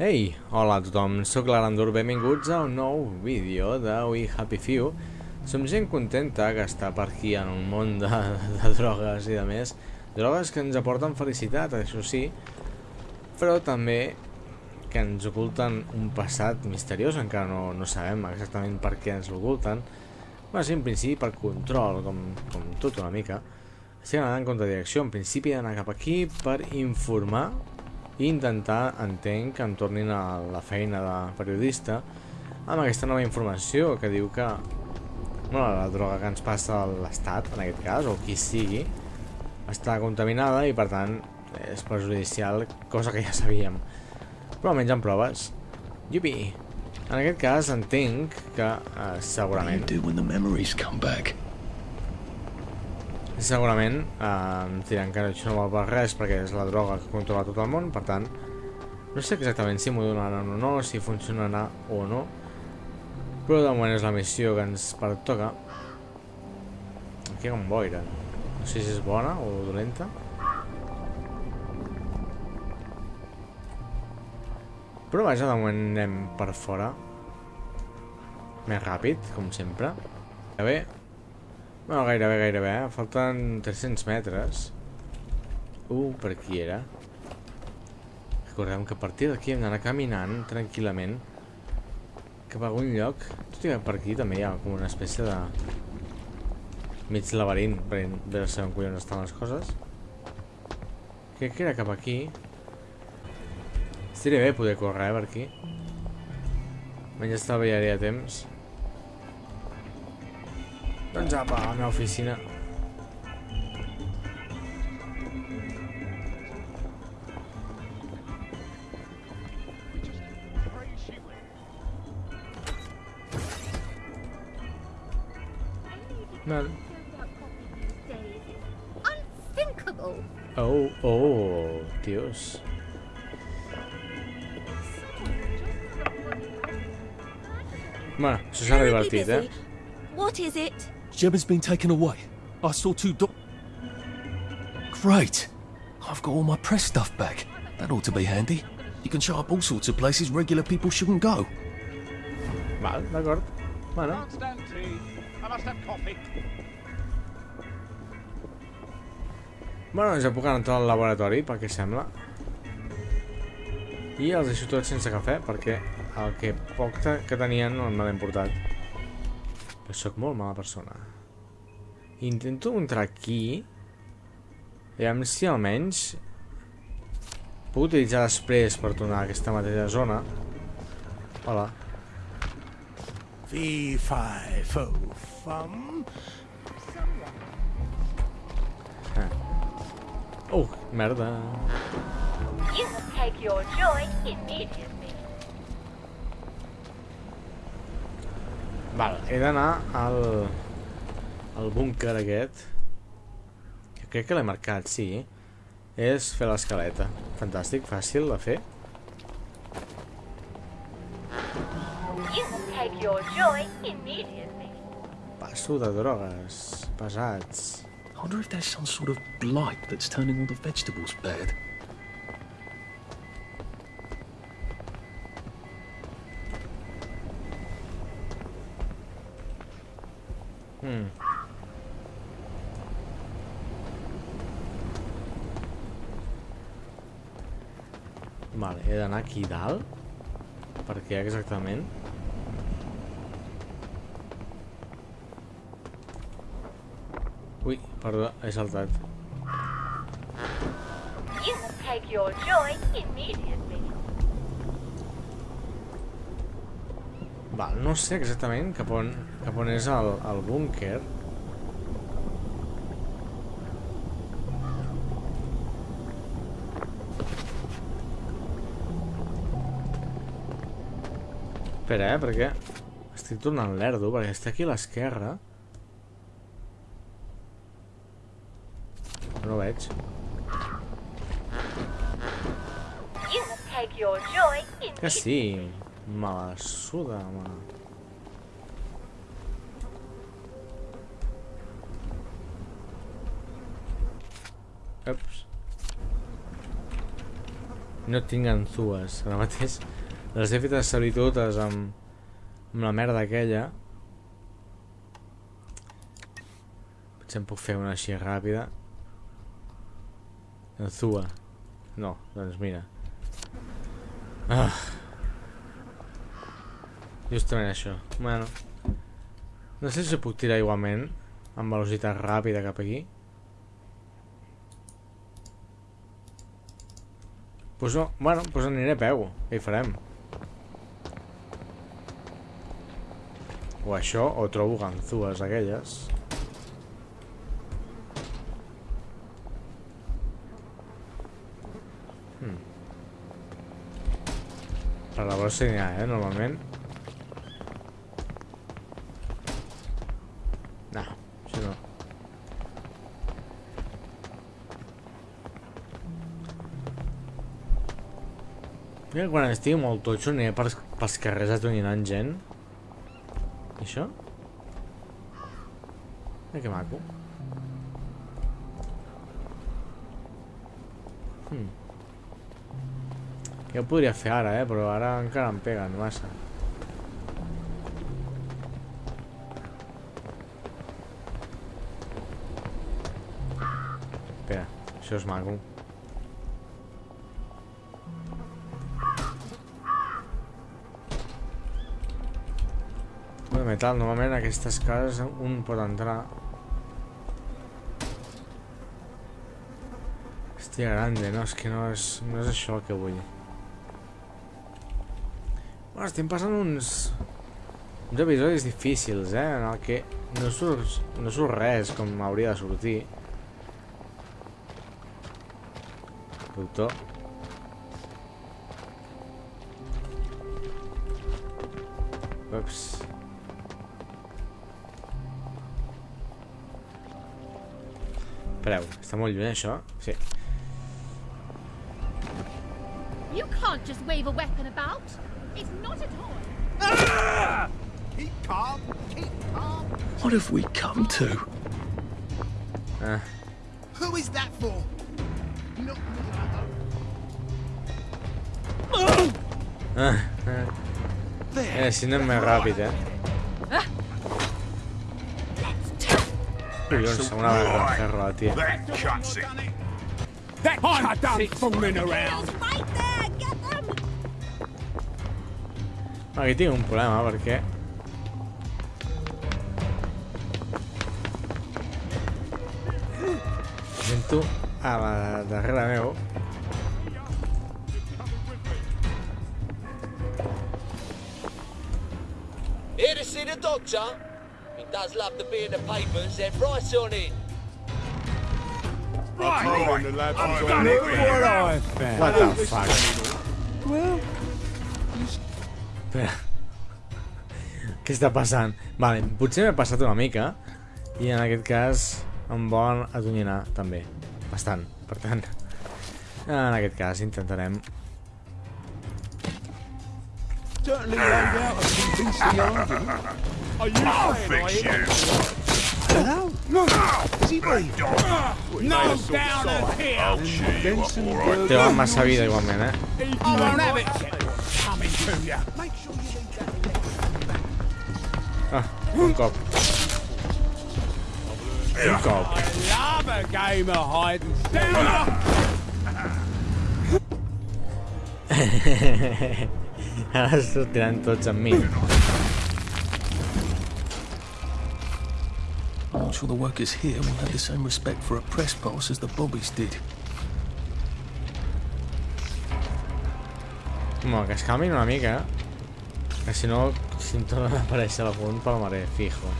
Ei, hola a tothom, sóc l'Arandur, benvinguts a un nou vídeo de We Happy Few. Som gent contenta que està per aquí en un món de, de drogues i de més. Drogues que ens aporten felicitat, això sí, però també que ens oculten un passat misteriós, encara no, no sabem exactament per què ens l'oculten. Va ser en principi per control, com, com tot una mica. Estic anant en contradirecció, en principi he d'anar cap aquí per informar i intentar, entenc, que em tornin a la feina de periodista amb aquesta nova informació que diu que bueno, la droga que ens passa a l'Estat, en aquest cas, o qui sigui, està contaminada i per tant és perjudicial, cosa que ja sabíem. Però almenys en proves. Yupi! En aquest cas entenc que eh, segurament... do when the memories come back? Segurament eh, em diran que això no val per res perquè és la droga que controla tot el món, per tant no sé exactament si m'ho donaran o no, si funcionarà o no però de moment és la missió que ens pertoca. Aquí hi ha un boira. No sé si és bona o dolenta. Però vaja, de moment anem per fora. Més ràpid, com sempre. A bé no, gairebé, gairebé, eh? Falten 300 metres. Uh, per aquí era. Recordem que a partir d'aquí hem d'anar caminant tranquil·lament cap a algun lloc. Tot i que per aquí també hi ha com una espècie de mig laberint per veure on collons estan les coses. Crec que era cap aquí. Estaria bé poder córrer eh, per aquí. Menys estalviaria temps. Doncs apa, a la meva oficina. Val. Unthinkable. Oh, oh, Dios. Bueno, això serà Terribly divertit, eh? What is it? Gemma's been taken away. I saw two do- Great! I've got all my press stuff back. That ought to be handy. You can show up all sorts of places regular people shouldn't go. Val, d'acord. Bueno, Can't stand coffee. bueno, ja puc entrar al laboratori, pel que sembla. I els deixo tots sense cafè, perquè el que poc que tenien no me l'he portat. Però sóc molt mala persona. Intento entrar aquí. Aviam si almenys puc utilitzar després per tornar a aquesta mateixa zona. Hola. Fee, fi, fo, fum. Oh, merda. You will take your joy immediately. Val, he d'anar al... al búnquer aquest. Que crec que l'he marcat, sí. És fer l'escaleta. Fantàstic, fàcil de fer. You will take your joy immediately. Passo de drogues. Pesats. I wonder if there's some sort of blight that's turning all the vegetables bad. Hmm. Vale, he d'anar aquí dalt. Per què exactament? Ui, perdó, he saltat. You will take your joy immediately. Val, no sé exactament cap on, cap on és el, el búnquer. Espera, eh, perquè estic tornant lerdo, perquè està aquí a l'esquerra. No ho veig. Que sí, me la suda, home. Ups. No tinc ganzues. Ara mateix les he fetes servir totes amb, amb la merda aquella. Potser em puc fer una així ràpida. Ganzua. No, doncs mira. Ah. Justament això. Bueno. No sé si puc tirar igualment amb velocitat ràpida cap aquí. Pues no, bueno, pues aniré a peu. Què hi farem? O això, o trobo ganzues aquelles. Hmm. Per la brossa n'hi ha, eh, normalment. Mira, quan estigui molt totxo aniré pels, pels carrers atonyinant gent. Això? Mira que maco. Hmm. Jo ho podria fer ara, eh? Però ara encara em peguen massa. Espera, això és maco. Metal, normalment aquestes cases un pot entrar. Hòstia grande, no? És que no és, no és això el que vull. Bueno, estem passant uns... uns episodis difícils, eh? En el que no surt, no surt res com hauria de sortir. Doctor. Ups. Espereu, està molt lluny això? Sí. You can't just wave a weapon about. It's not a toy. Keep calm. Keep calm. What have we come to? Ah, Who is that for? Not me. ah, ah. Eh, si no és més ràpid, eh? Yo una tío. Aquí tengo un problema porque Sento a la darrere meu Eres doctor? Does love to be in the papers, then right on in. Right. I've done it what I found. What the fuck? Espera. Què està passant? Vale, potser m'he passat una mica i en aquest cas em volen atonyinar també. Bastant. Per tant, en aquest cas intentarem... Certainly laid out a convincing argument. Are you I'll fix you. Hello? No. Is he brave? No down and here. Benson Té massa vida igualment, eh? I won't have it. Coming to you. Make sure you leave that Ah, un cop. Un cop. I love a game of hide and seek. Ara sortiran tots amb mi. I'm sure the workers here will have the same respect for a press pass as the Bobbies did. Home, que es calmin una mica. Que si no, si em torna a aparèixer punt, palmaré, fijo.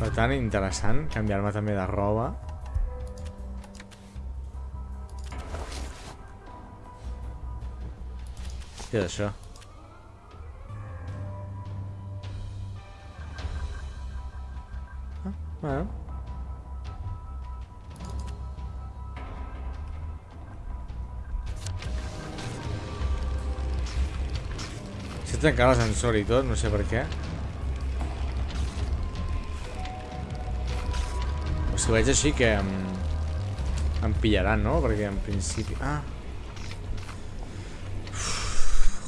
Per tant, interessant canviar-me també de roba. Què és això? Ah, bueno. S'ha trencat l'ascensor i tot, no sé per què. O si ho veig així que em, em pillaran, no? Perquè en principi... Ah,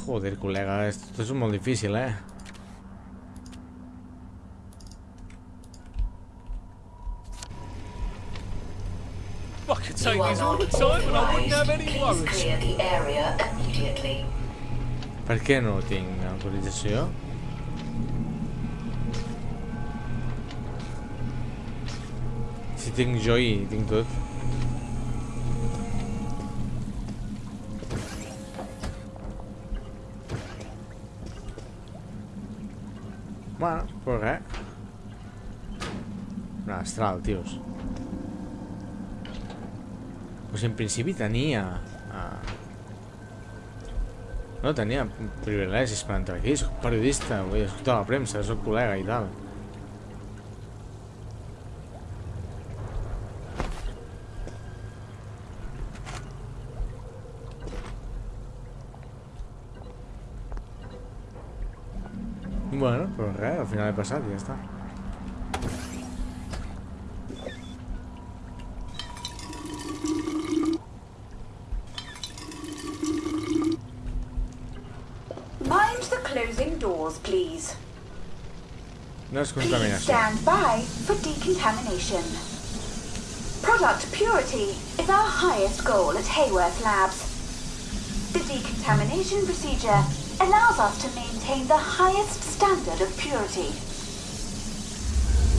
Joder, col·lega, esto és molt difícil, eh? I could take You are these all not the time and I wouldn't have authorized. any Please worries. clear the area immediately. Per què no tinc autorització? Si tinc jo i tinc tot. Pues res. Un astral, tios. Pues en principi tenia... Uh, no tenia privilegis per entrar aquí, soc periodista, vull escoltar la premsa, soc col·lega i tal. Bueno, però res, al final he passat i ja està. Mind the closing doors, please. No és Please stand by for decontamination. Product purity is our highest goal at Hayworth Labs. The decontamination procedure allows us to maintain the highest standard of purity.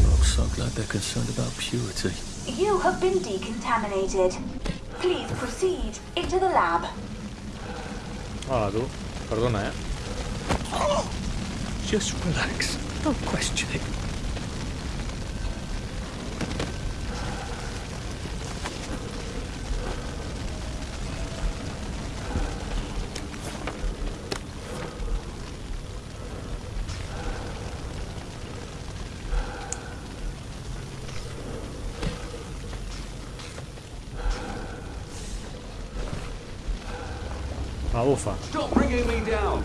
I'm so glad they're concerned about purity. You have been decontaminated. Please proceed into the lab. Hola, tu. Perdona, eh? Just relax. Don't question it. sofa. Stop bringing me down.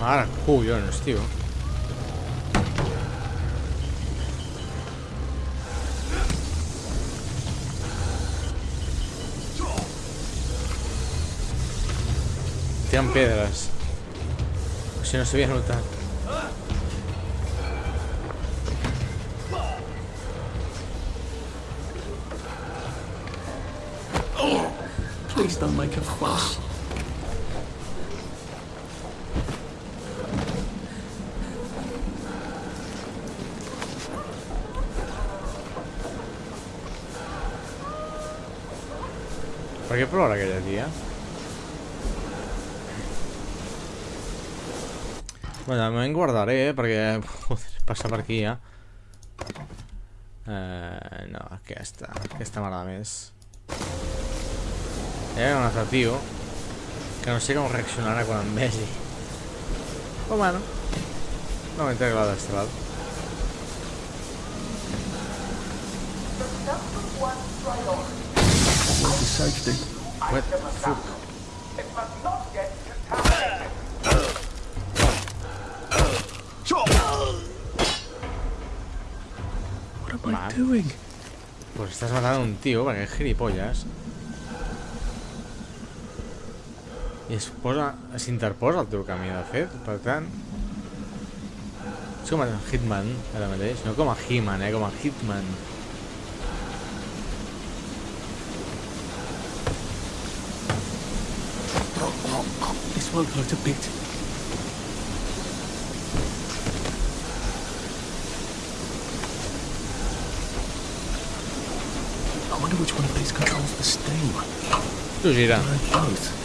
Már cool, jönös, tio. Tiran piedras. Si no se veía notar. is ¿Por qué probar aquella tía? Bueno, me guardaré, ¿eh? porque... Joder, pasa por aquí, ¿eh? eh no, que esta... Que esta mala mes. Era un atractivo. Que no sé cómo reaccionará con Messi. O oh, bueno. No me entrego la destral. What the fuck? What am I doing? Pues estás matando a un tío, para que gilipollas. S'interposa al teu camí, de fet, per tant... És com a Hitman, ara mateix, no com a He-Man, eh, com a Hitman. This won't hurt a bit. I wonder which one of these controls the steam. Gira. Both.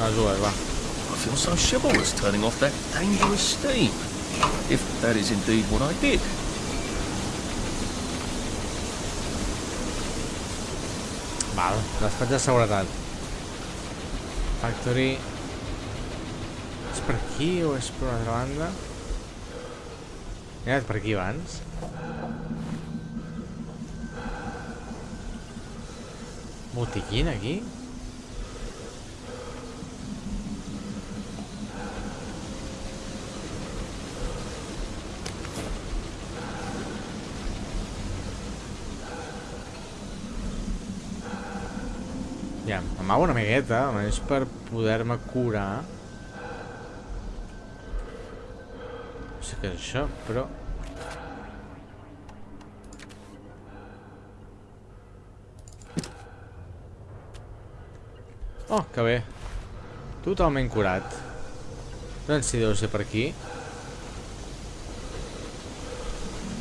Ok, les dues, va. I feel so chivalrous turning off that dangerous steam. If that is indeed what I did. Val, despatx de seguretat. Factory... És per aquí o és per una altra banda? He anat per aquí abans. Botiquín aquí? M'amago una miqueta, almenys per poder-me curar. No sé què és això, però... Oh, que bé. Totalment curat. Doncs si deu ser per aquí.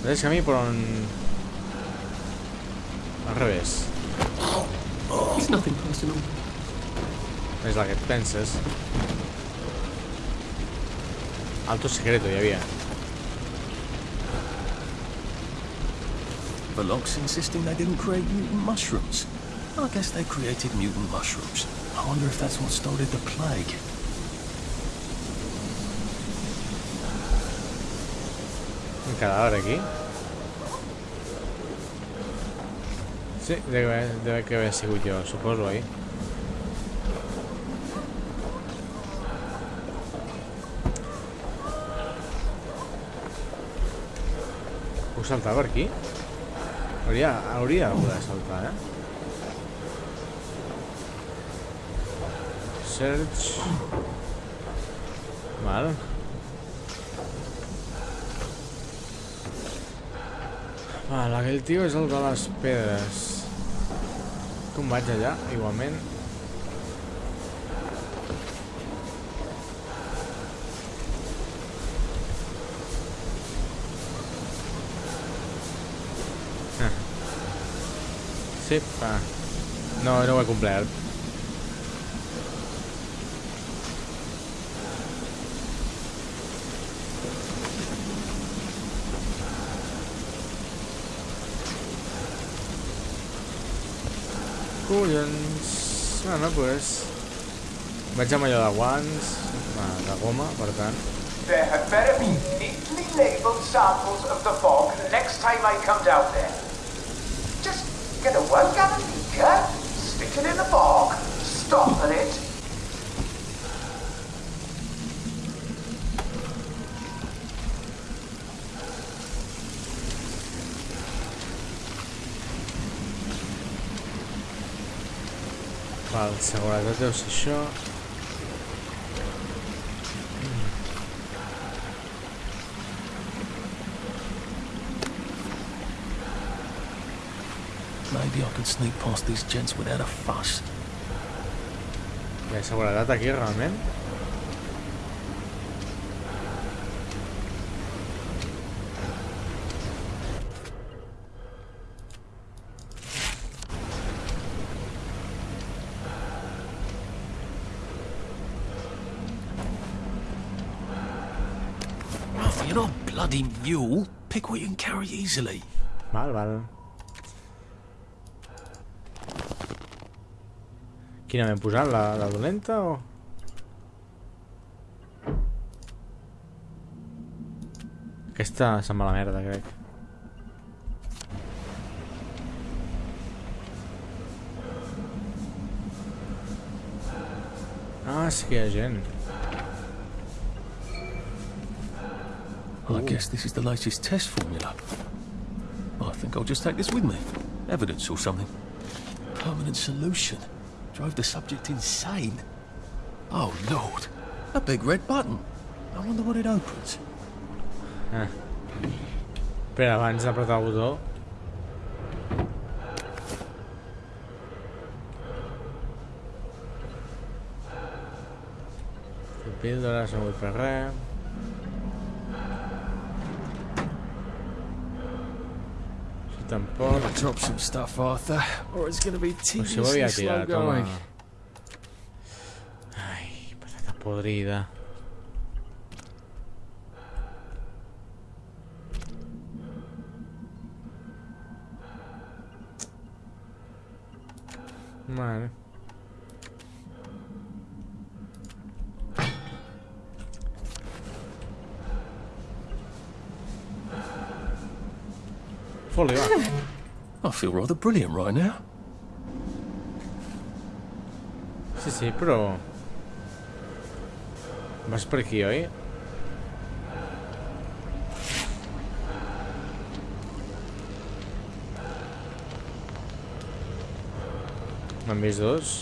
Mateix camí, però en... Al revés. It's nothing personal. És el que et penses. Alto secreto hi havia. Velox insisting they didn't create mutant mushrooms. I guess they created mutant mushrooms. I wonder if that's what started the plague. Un cadàver aquí. Sí, debe, debe que haver sigut jo, suposo, oi? Saltar per aquí? Hauria, hauria de poder saltar, eh? Search... Val. Val, aquell tio és el de les pedres. Com vaig allà, igualment? Sí, va. No, no ho he complert. Collons... Bueno, pues... Vaig amb allò de guants, de goma, per tant. There had better be neatly labeled samples of the fog next time I come down there. Get a one gallon of beaker, stick it in the bog, stop at it. Val, s'ha guardat això. Can sneak past these gents without a fuss. Hi ha seguretat aquí, realment? You're not a bloody mule. Pick what you can carry easily. Val, val. Quina m'he posat? La, la dolenta o...? Aquesta se'n va a la merda, crec. Ah, sí que hi ha gent. I guess this is the latest test formula. I think I'll just take this with me. Evidence or something. Permanent solution. Drove the subject insane. Oh, Lord. A big red button. I wonder what it opens. Espera, abans d'apretar el botó... Píldores, no vull fer res. tampoco. Pues se voy a tirar, toma. Ay, patata podrida. Foli, va. I feel rather brilliant right now. Sí, sí, però... Vas per aquí, oi? Vist dos?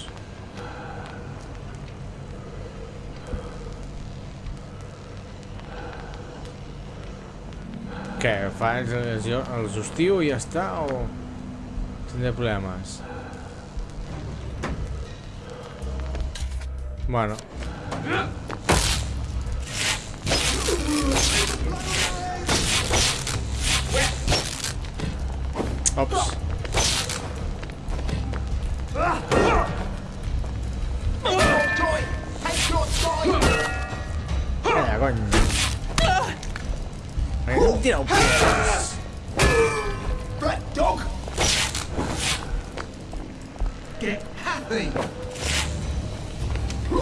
Què, fas els, els hostiu i ja està, o tindré problemes? Bueno. Ops.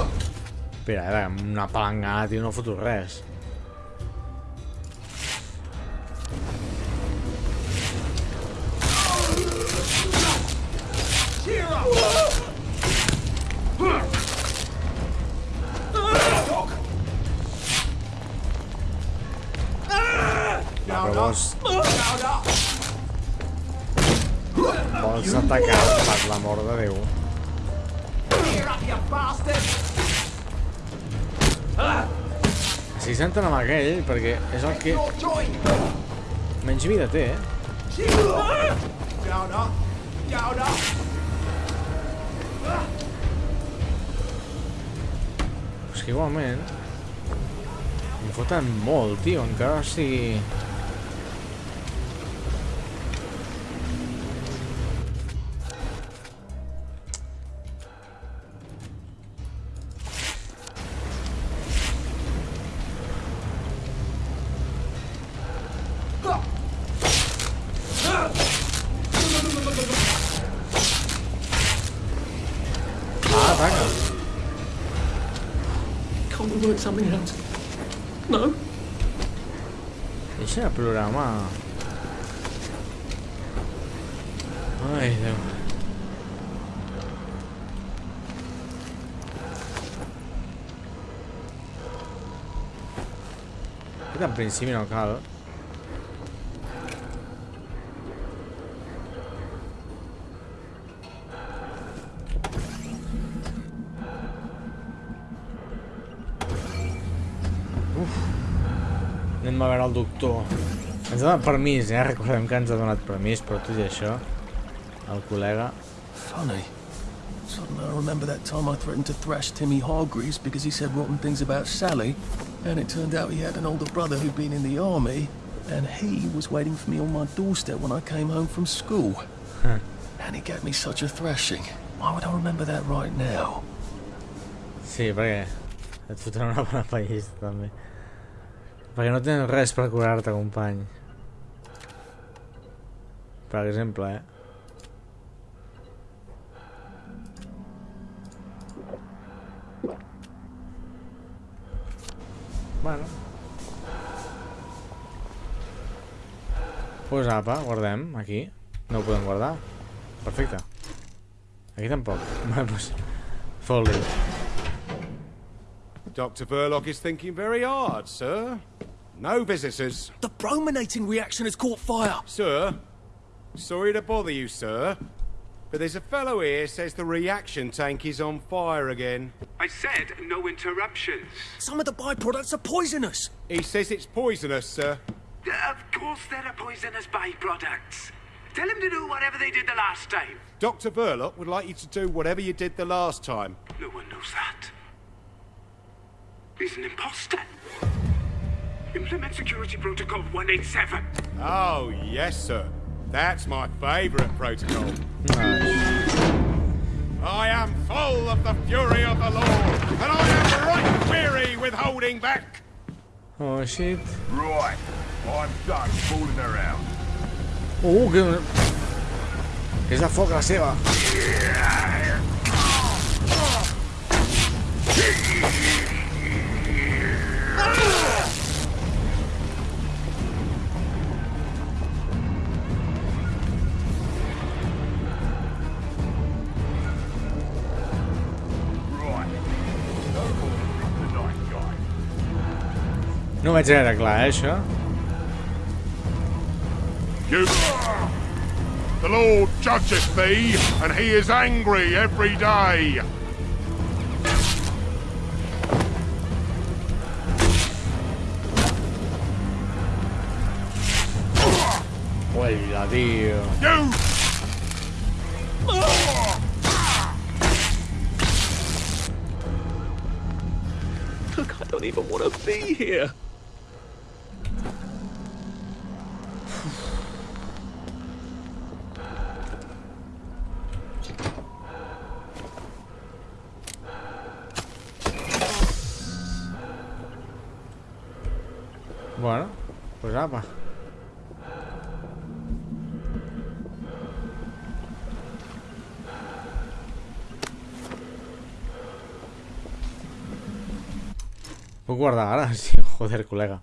Espera, amb una palangana, tio, no foto res. Up! vols atacar per l'amor de Déu. Si senten amb aquell, perquè és el que menys vida té, eh? Up! És que igualment... Em foten molt, tio, encara sigui... do it something else. No. Ese a programa. Ay, no, Qué tan principio. A veure el doctor. Ens ha donat permís, eh? Recordem que ens ha donat permís, però tot i això, el col·lega... Funny. Suddenly I remember that time I threatened to thrash Timmy Hargreaves because he said rotten things about Sally, and it turned out he had an older brother who'd been in the army, and he was waiting for me on my doorstep when I came home from school. Huh. And he gave me such a thrashing. Why would I remember that right now? Sí, perquè et fotran una bona pallissa, també. Perquè no tens res per curar-te, company. Per exemple, eh? Bueno. Pues apa, guardem, aquí. No ho podem guardar. Perfecte. Aquí tampoc. Bueno, pues... Fold-it. Dr. Verloc is thinking very hard, sir. No visitors. The brominating reaction has caught fire! Sir, sorry to bother you, sir, but there's a fellow here says the reaction tank is on fire again. I said no interruptions. Some of the byproducts are poisonous! He says it's poisonous, sir. Uh, of course there are poisonous byproducts. Tell him to do whatever they did the last time. Dr. Verloc would like you to do whatever you did the last time. No one knows that. He's an imposter. Implement Security Protocol 187. Oh, yes, sir. That's my favourite protocol. Nice. I am full of the fury of the Lord, and I am right weary with holding back. Oh, shit. Right. I'm done fooling around. Uh, que... Que és de foc la vaig veure clar, eh, això. You. The Lord judgeth thee, and he is angry every day. Hola, tio. You! Look, I don't even want to be here. Puc guardar ara? Sí, joder, col·lega.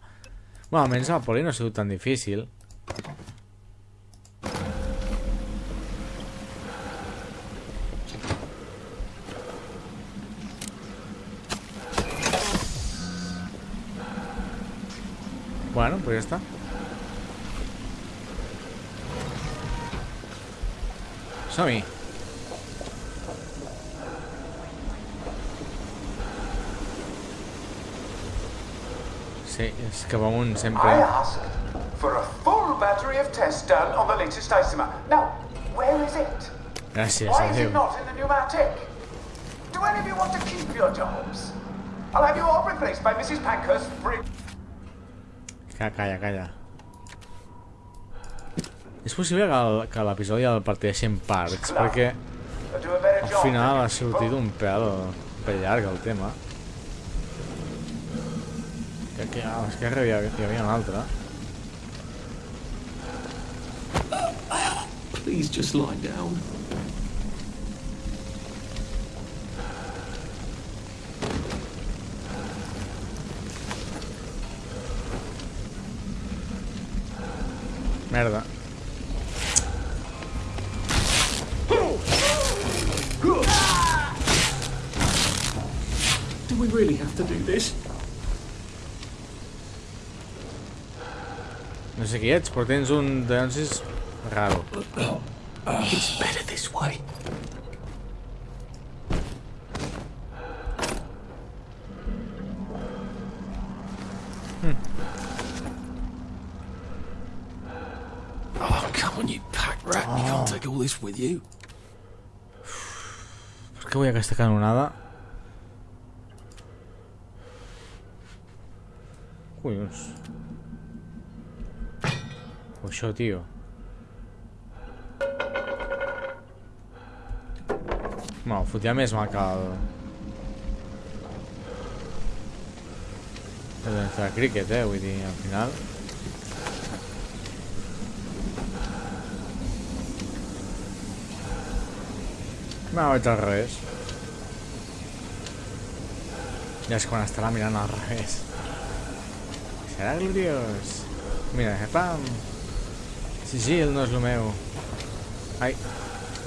Bueno, almenys el poli no ha sigut tan difícil. Bueno, pues ya está. Som-hi. Sí, és que va amunt sempre. I asked for a full battery of tests done on the latest isomer. Now, where is it? Gràcies, Why is it not in the pneumatic? Do any of you want to keep your jobs? I'll have you all replaced by Mrs. Pankhurst Brig. Ca- Calla, calla. És possible que el- que l'episodi el parteixi en parts, perquè al final ha sortit un pèl, un pèl llarg el tema. Que, que a l'esquerra hi, havia- hi havia un altre. Please just lie down. Merda. Sé qui ets, però tens un densis raro. It's better this way. Oh, come on, you pack rat. You can't take all this with you. Per què vull aquesta canonada? Collons. O això, tio. No, fotia més que el... El de cricket, eh? Vull dir, al final... No, vaig al revés. Ja és quan estarà mirant al revés. Serà gloriós. Mira, eh, pam. Sigil no és el meu. Ai,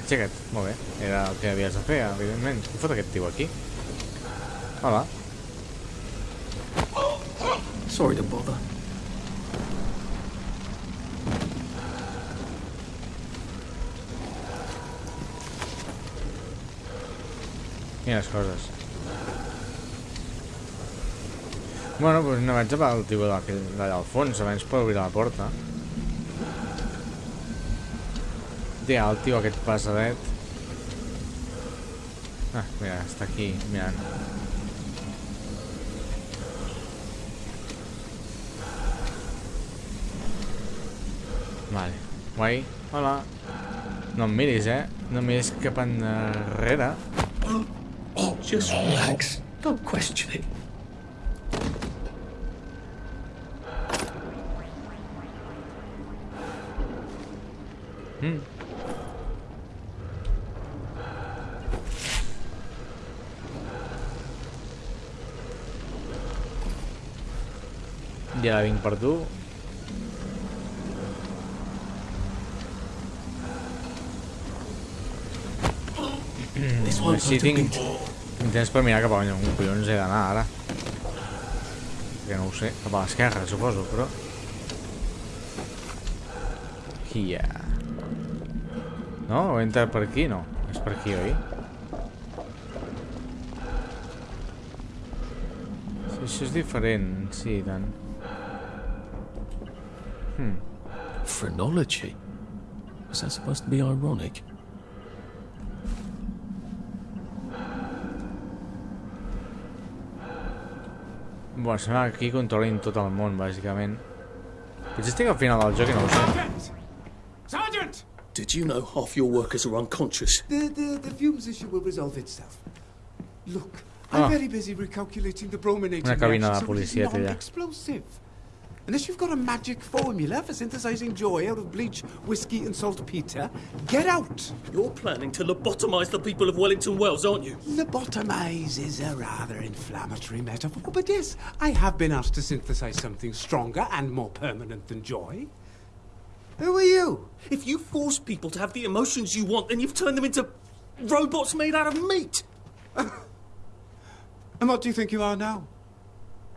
aixeca't. Molt bé. Era el que havies de fer, evidentment. Què fot aquest tio aquí? Hola. Sorry to bother. Mira les coses. Bueno, doncs no vaig a el tio d'allà al fons, abans per obrir la porta. Tia, el tio aquest passadet. Ah, mira, està aquí mirant. Vale. Guai. Hola. No em miris, eh? No em miris cap enrere. Just relax. Don't question it. Mm. Ja vinc per tu. Així tinc, tinc temps per mirar cap a on collons he d'anar ara. Que no ho sé, cap a l'esquerra, suposo, però... Here. No? Ho entra per aquí? No. És per aquí, oi? Això és diferent, sí, i tant. Phrenology. Is that supposed to be ironic? Bueno, sembla que aquí controlin tot el món, bàsicament. Potser estic al final del joc i no ho sé. Sergeant! Did you know half your workers are unconscious? The, the, the fumes issue will resolve itself. Look, I'm Ah. very busy recalculating the brominating Una cabina reaction, de so it is policia té non-explosive. Unless you've got a magic formula for synthesizing joy out of bleach, whiskey, and saltpeter, get out! You're planning to lobotomize the people of Wellington Wells, aren't you? Lobotomize is a rather inflammatory metaphor, but yes, I have been asked to synthesize something stronger and more permanent than joy. Who are you? If you force people to have the emotions you want, then you've turned them into robots made out of meat. And what do you think you are now?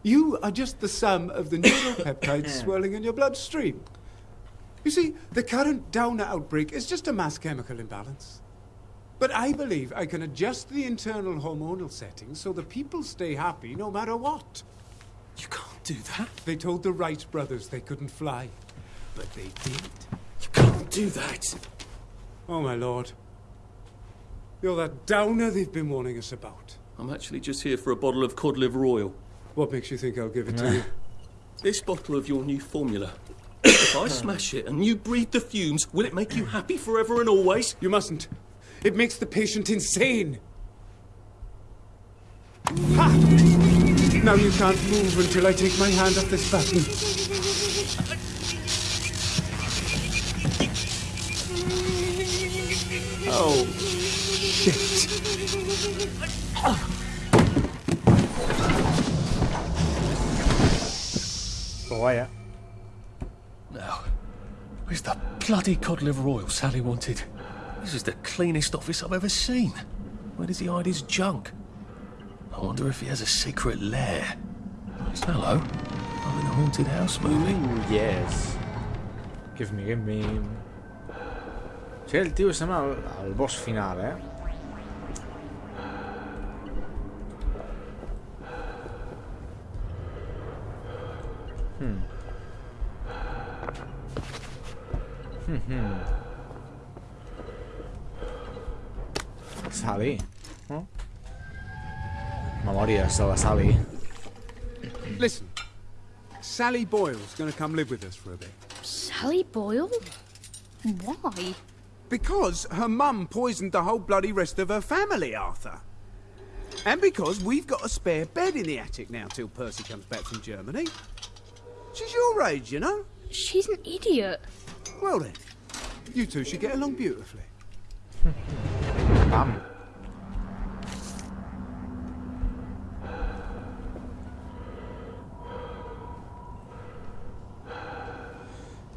You are just the sum of the neuropeptides swirling in your bloodstream. You see, the current Downer outbreak is just a mass chemical imbalance. But I believe I can adjust the internal hormonal settings so the people stay happy no matter what. You can't do that. They told the Wright brothers they couldn't fly, but they did. You can't do that. Oh, my lord. You're that Downer they've been warning us about. I'm actually just here for a bottle of cod liver oil. What makes you think I'll give it to you? This bottle of your new formula. if I smash it and you breathe the fumes, will it make you happy forever and always? You mustn't. It makes the patient insane. Ha! Now you can't move until I take my hand off this button. Oh, shit. Però guai, eh? Now, where's the bloody cod liver oil Sally wanted? This is the cleanest office I've ever seen. Where does he hide his junk? I wonder if he has a secret lair. Hello. I'm in a haunted house movie. Ooh, yes. Give me, give me. O sigui, el tio sembla el, el boss final, eh? Hmm. Hmm. Sally. No? Memòries de la Sally. Listen, Sally Boyle's going to come live with us for a bit. Sally Boyle? Why? Because her mum poisoned the whole bloody rest of her family, Arthur. And because we've got a spare bed in the attic now till Percy comes back from Germany. She's your age, you know. She's an idiot. Well then, you two should get along beautifully. Pam.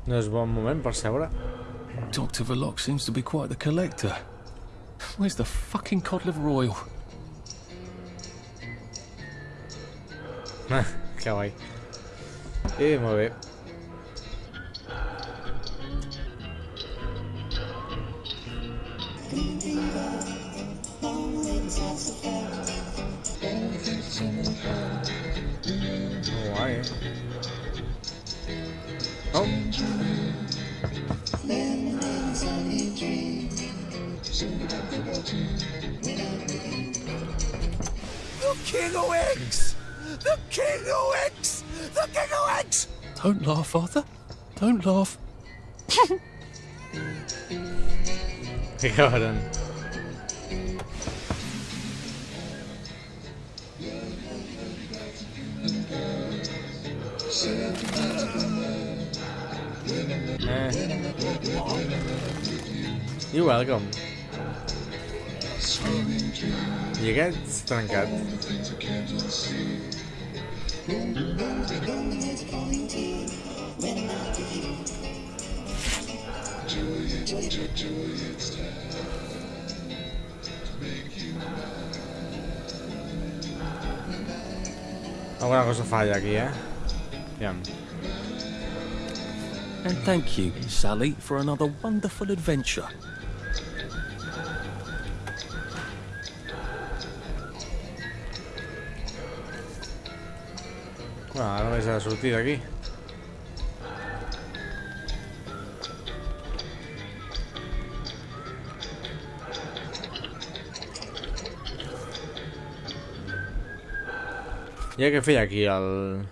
No és bon moment per seure. Dr. Verloc seems to be quite the collector. Where's the fucking cod liver oil? que guai. E vabbè. Oh. The King of X! The King of X! The King don't laugh, Arthur. Don't laugh. ja, dann. Eh. You're welcome. Llegué estancat. Alguna cosa falla aquí, eh? Aviam. And thank you, Sally, for another wonderful adventure. esa surtida aquí. Ya que fui aquí al...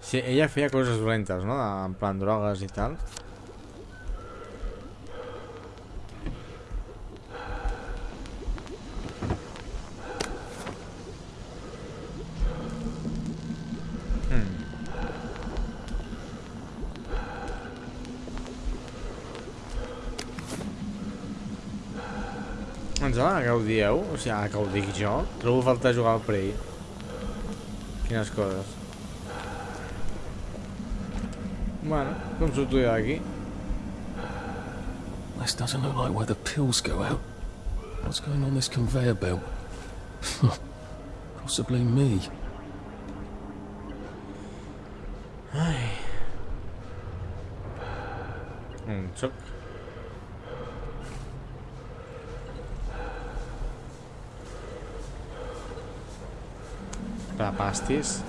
Sí, ella hacía cosas violentas, ¿no? En plan drogas y tal. Ens va que ho dieu? O sigui, que ho dic jo? Trobo a faltar jugar al Prey. Quines coses. Bueno, com surto jo d'aquí? This doesn't look like where the pills go out. What's going on this conveyor belt? Possibly me. Astis.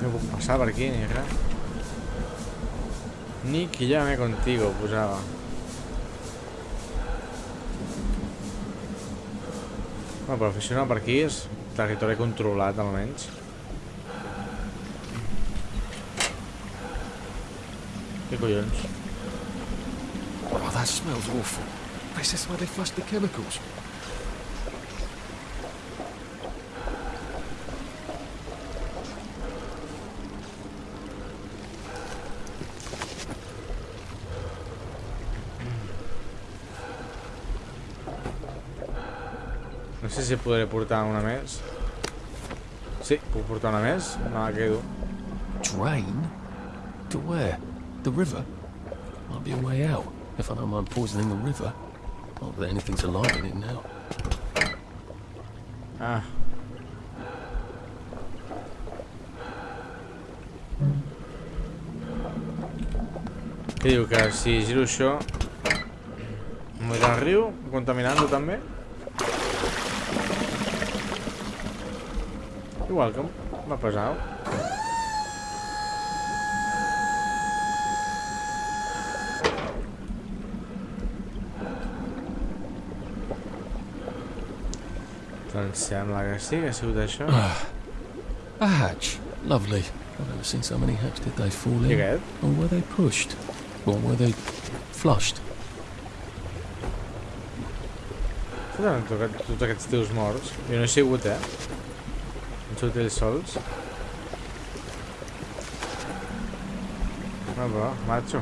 No puedo aquí, llame contigo, pues. Bueno, professional per territori controlat, almenys. Què collons? Oh, that smells awful. This is where they flush the chemicals. Si podré portar una més. Sí, puc portar una més. Me la quedo. Drain? To where? The river? Might be a way out, if I don't mind poisoning the river. Not that anything's alive in it now. Ah. Què diu? Que si giro això... M'ho al riu? Contaminant-lo també? Igual que m'ha pesat. Doncs sembla que sí, que ha sigut això. A hatch. Lovely. I've never seen so many hatch. Did they fall in? Or were they pushed? Or were they flushed? Tots han tocat tots aquests tios morts. Jo no he sigut, eh? Sigut ells sols. Ah, va, macho.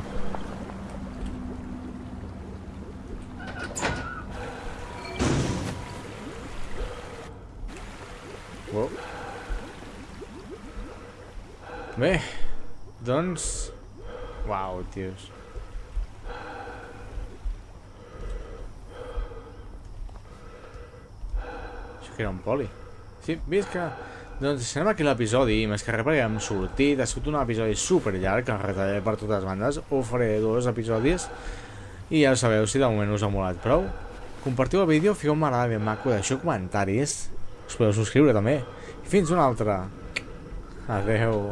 Wow. Bé, doncs... Uau, tios. Això que era un poli. Sí, visca! Doncs deixarem aquí l'episodi, més que res perquè hem sortit, ha sigut un episodi super llarg, que retallaré per totes bandes, ho faré dos episodis, i ja sabeu, si de moment us ha molat prou, compartiu el vídeo, fiqueu un m'agrada ben maco, deixeu comentaris, us podeu subscriure també, i fins una altra. Adeu.